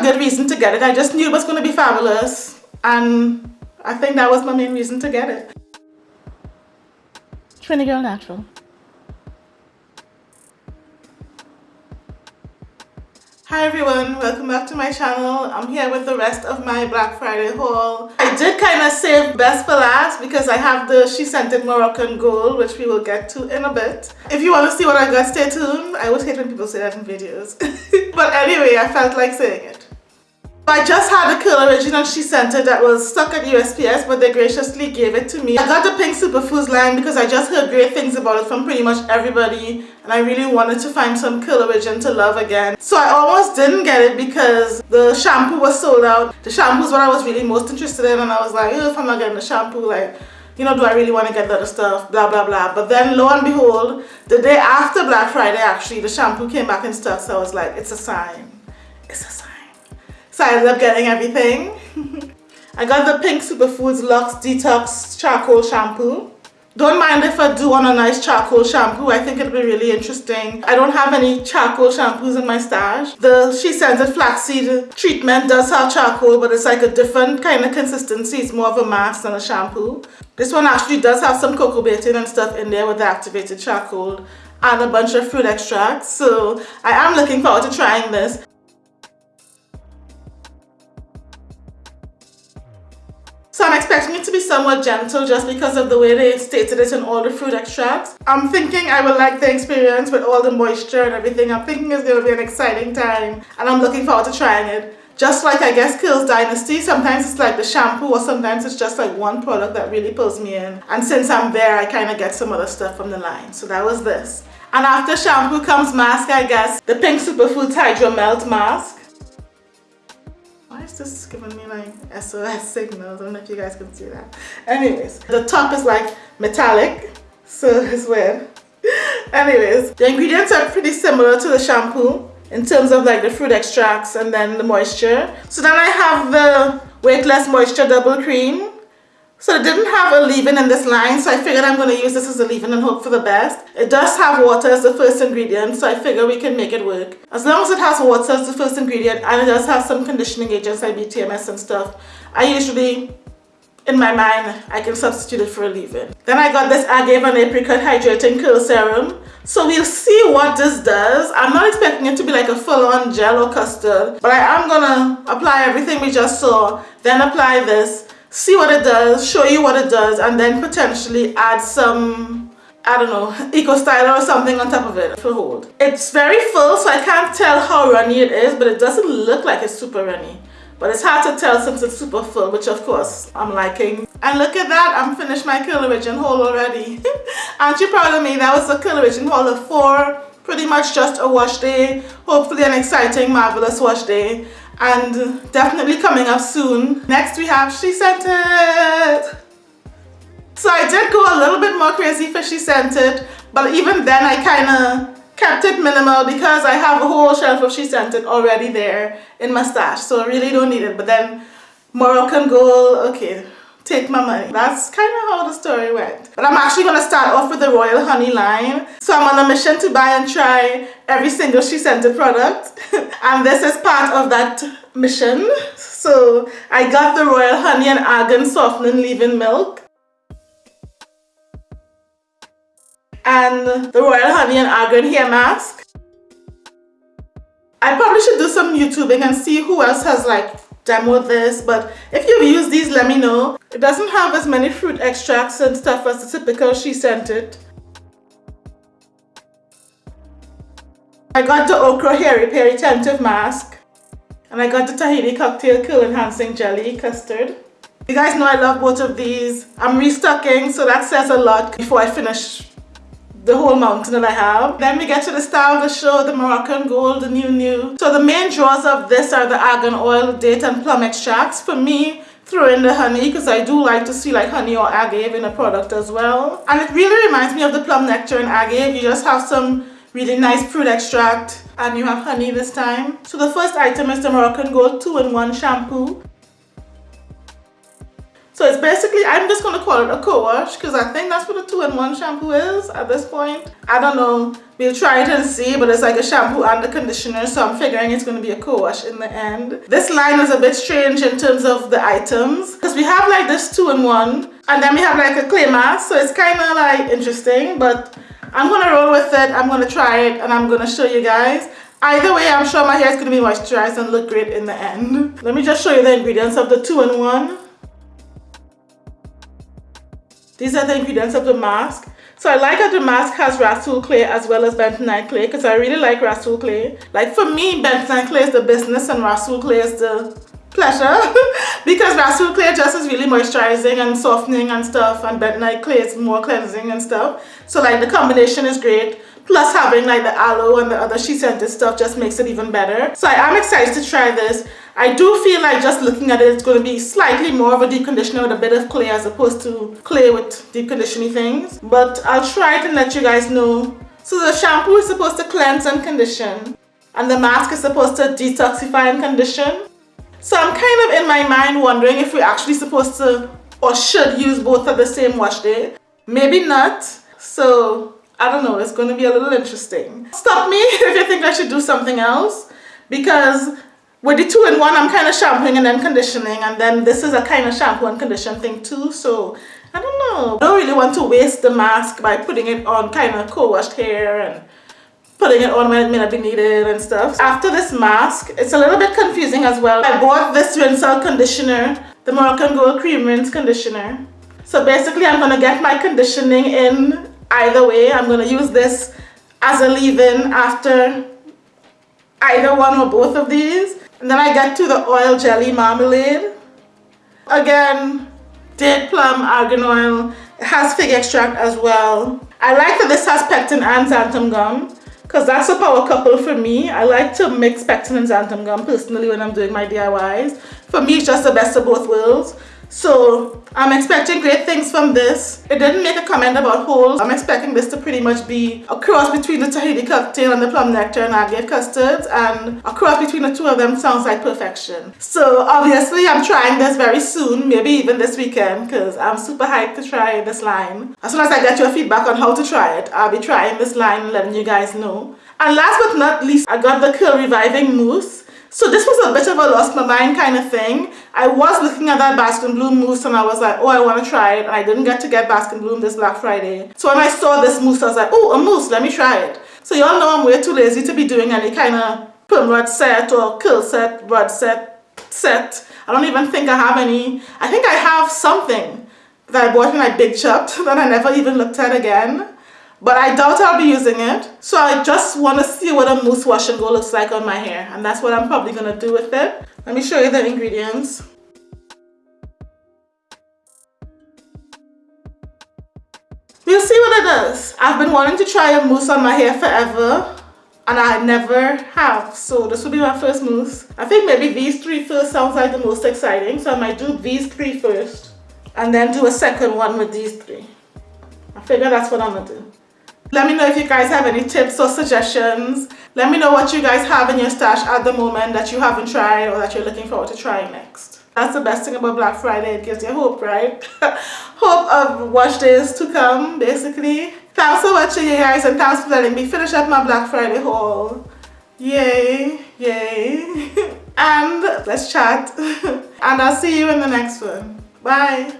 a good reason to get it. I just knew it was going to be fabulous and I think that was my main reason to get it. Trini Girl Natural. Hi everyone, welcome back to my channel. I'm here with the rest of my Black Friday haul. I did kind of save best for last because I have the SheScentIt Moroccan Gold which we will get to in a bit. If you want to see what I got, stay tuned. I always hate when people say that in videos. but anyway, I felt like saying it. I just had a Curl Original SheScentIt that was stuck at USPS but they graciously gave it to me. I got the Pink Superfoods line because I just heard great things about it from pretty much everybody and I really wanted to find some Curl Origin to love again. So I almost didn't get it because the shampoo was sold out. The shampoo is what I was really most interested in and I was like, if I'm not getting the shampoo, like, you know, do I really want to get the other stuff, blah, blah, blah. But then lo and behold, the day after Black Friday actually, the shampoo came back in stock so I was like, it's a sign. It's a sign. So I ended up getting everything. I got the Pink Superfoods Lux Detox Charcoal Shampoo. Don't mind if I do want a nice charcoal shampoo. I think it'll be really interesting. I don't have any charcoal shampoos in my stash. The SheScentIt Flaxseed treatment does have charcoal, but it's like a different kind of consistency. It's more of a mask than a shampoo. This one actually does have some coco betaine and stuff in there with the activated charcoal and a bunch of fruit extracts. So I am looking forward to trying this. I'm expecting it to be somewhat gentle just because of the way they stated it in all the fruit extracts. I'm thinking I will like the experience with all the moisture and everything. I'm thinking it's going to be an exciting time and I'm looking forward to trying it. Just like I guess Curls Dynasty, sometimes it's like the shampoo or sometimes it's just like one product that really pulls me in. And since I'm there, I kind of get some other stuff from the line. So that was this. And after shampoo comes mask, I guess. The Pink Superfoods Hydro Melt Mask is giving me like SOS signals. I don't know if you guys can see that. Anyways, the top is like metallic, so it's weird. Anyways, the ingredients are pretty similar to the shampoo in terms of like the fruit extracts and then the moisture. So then I have the Weightless Moisture Double Cream. So it didn't have a leave-in in this line, so I figured I'm going to use this as a leave-in and hope for the best. It does have water as the first ingredient, so I figure we can make it work. As long as it has water as the first ingredient, and it does have some conditioning agents like BTMS and stuff, I usually, in my mind, I can substitute it for a leave-in. Then I got this Agave Apricot Hydrating Curl Serum. So we'll see what this does. I'm not expecting it to be like a full-on gel or custard, but I am gonna apply everything we just saw, then apply this, see what it does, show you what it does, and then potentially add some, I don't know, Eco Styler or something on top of it for hold. It's very full, so I can't tell how runny it is, but it doesn't look like it's super runny. But it's hard to tell since it's super full, which of course I'm liking. And look at that, I'm finished my Curl Origin haul already. Aren't you proud of me? That was a Curl Origin haul of four, pretty much just a wash day. Hopefully an exciting, marvelous wash day and definitely coming up soon. Next we have SheScentIt. So I did go a little bit more crazy for SheScentIt, but even then I kind of kept it minimal because I have a whole shelf of SheScentIt already there in my stash, so I really don't need it. But then Moroccan Gold, okay, take my money. That's kind of how the story went. But I'm actually going to start off with the Royal Honey line. So I'm on a mission to buy and try every single SheScentIt product. and this is part of that mission. So I got the Royal Honey and Argan Softening Leave-In Milk. And the Royal Honey and Argan Hair Mask. I probably should do some YouTubing and see who else has like demo this but if you've used these let me know. It doesn't have as many fruit extracts and stuff as the typical SheScentIt I got the okra hair repair retentive mask and I got the Tahiti cocktail cool enhancing jelly custard. You guys know I love both of these. I'm restocking so that says a lot before I finish the whole mountain that I have. Then we get to the star of the show, the Moroccan Gold, the new new. So the main draws of this are the argan oil, date and plum extracts. For me, throw in the honey because I do like to see like honey or agave in a product as well. And it really reminds me of the plum nectar and agave. You just have some really nice fruit extract and you have honey this time. So the first item is the Moroccan Gold 2-in-1 shampoo. So it's basically, I'm just going to call it a co-wash because I think that's what a two-in-one shampoo is at this point. I don't know. We'll try it and see, but it's like a shampoo and a conditioner, so I'm figuring it's going to be a co-wash in the end. This line is a bit strange in terms of the items because we have like this two-in-one and then we have like a clay mask, so it's kind of like interesting, but I'm going to roll with it. I'm going to try it and I'm going to show you guys. Either way, I'm sure my hair is going to be moisturized and look great in the end. Let me just show you the ingredients of the two-in-one. These are the ingredients of the mask. So I like that the mask has Rasool clay as well as bentonite clay because I really like Rasool clay. Like for me, bentonite clay is the business and Rasool clay is the pleasure because Rasool clay just is really moisturizing and softening and stuff and bentonite clay is more cleansing and stuff. So like the combination is great. Plus having like the aloe and the other SheScentIt stuff just makes it even better. So I am excited to try this. I do feel like just looking at it, it's going to be slightly more of a deep conditioner with a bit of clay as opposed to clay with deep conditioning things. But I'll try it and let you guys know. So the shampoo is supposed to cleanse and condition. And the mask is supposed to detoxify and condition. So I'm kind of in my mind wondering if we're actually supposed to or should use both at the same wash day. Maybe not. So I don't know, it's going to be a little interesting. Stop me if you think I should do something else because with the two-in-one I'm kind of shampooing and then conditioning and then this is a kind of shampoo and condition thing too so I don't know. I don't really want to waste the mask by putting it on kind of co-washed hair and putting it on when it may not be needed and stuff. After this mask, it's a little bit confusing as well. I bought this Rinse-Out conditioner, the Moroccan Gold Cream Rinse Conditioner. So basically I'm to get my conditioning in either way I'm to use this as a leave-in after either one or both of these and then I get to the oil jelly marmalade again date plum argan oil it has fig extract as well I like that this has pectin and xanthan gum because that's a power couple for me. I like to mix pectin and xanthan gum personally when I'm doing my DIYs for me it's just the best of both worlds so I'm expecting great things from this. It didn't make a comment about holes. I'm expecting this to pretty much be a cross between the Tahiti cocktail and the plum nectar and agave custards and a cross between the two of them sounds like perfection. So obviously I'm trying this very soon, maybe even this weekend because I'm super hyped to try this line. As soon as I get your feedback on how to try it, I'll be trying this line and letting you guys know. And last but not least, I got the curl reviving mousse. So this was a bit of a lost my mind kind of thing. I was looking at that Bask and Bloom mousse and I was like, oh, I want to try it. And I didn't get to get Bask and Bloom this Black Friday. So when I saw this mousse, I was like, oh, a mousse, let me try it. So y'all know I'm way too lazy to be doing any kind of perm rod set or curl set, rod set, set. I don't even think I have any. I think I have something that I bought in my Big Chopped that I never even looked at again but I doubt I'll be using it. So I just want to see what a mousse wash and go looks like on my hair and that's what I'm probably going to do with it. Let me show you the ingredients. We'll see what it does. I've been wanting to try a mousse on my hair forever and I never have. So this will be my first mousse. I think maybe these three first sounds like the most exciting. So I might do these three first and then do a second one with these three. I figure that's what I'm gonna do. Let me know if you guys have any tips or suggestions. Let me know what you guys have in your stash at the moment that you haven't tried or that you're looking forward to trying next. That's the best thing about Black Friday. It gives you hope, right? hope of wash days to come, basically. Thanks for watching, you guys, and thanks for letting me finish up my Black Friday haul. Yay, yay. and let's chat. and I'll see you in the next one. Bye.